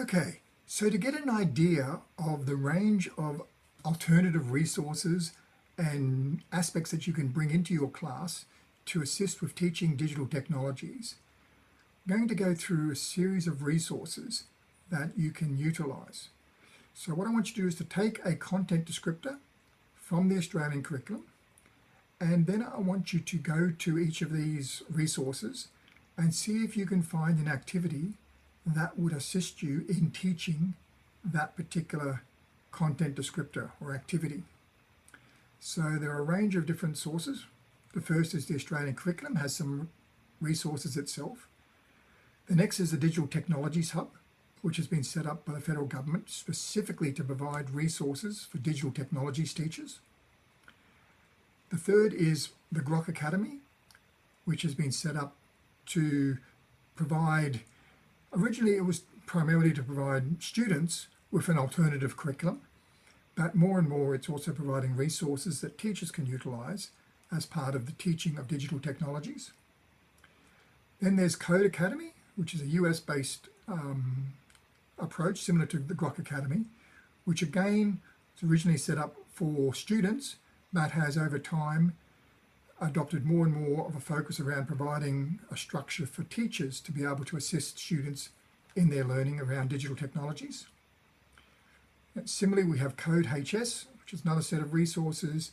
Okay, so to get an idea of the range of alternative resources and aspects that you can bring into your class to assist with teaching digital technologies, I'm going to go through a series of resources that you can utilize. So what I want you to do is to take a content descriptor from the Australian curriculum and then I want you to go to each of these resources and see if you can find an activity that would assist you in teaching that particular content descriptor or activity. So there are a range of different sources. The first is the Australian curriculum, has some resources itself. The next is the Digital Technologies Hub, which has been set up by the federal government specifically to provide resources for digital technologies teachers. The third is the Grok Academy, which has been set up to provide Originally, it was primarily to provide students with an alternative curriculum, but more and more it's also providing resources that teachers can utilize as part of the teaching of digital technologies. Then there's Codecademy, which is a US-based um, approach similar to the Grok Academy, which again is originally set up for students, but has over time adopted more and more of a focus around providing a structure for teachers to be able to assist students in their learning around digital technologies. And similarly, we have Code HS, which is another set of resources.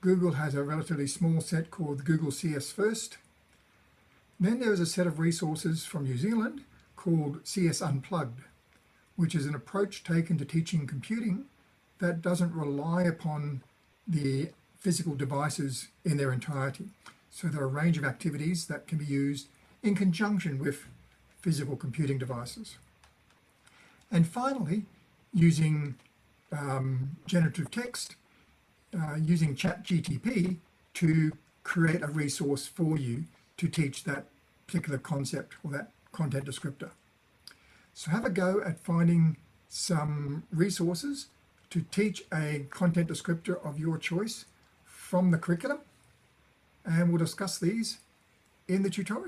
Google has a relatively small set called Google CS First. Then there is a set of resources from New Zealand called CS Unplugged, which is an approach taken to teaching computing that doesn't rely upon the physical devices in their entirety. So there are a range of activities that can be used in conjunction with physical computing devices. And finally, using um, generative text, uh, using ChatGTP to create a resource for you to teach that particular concept or that content descriptor. So have a go at finding some resources to teach a content descriptor of your choice from the curriculum and we'll discuss these in the tutorial.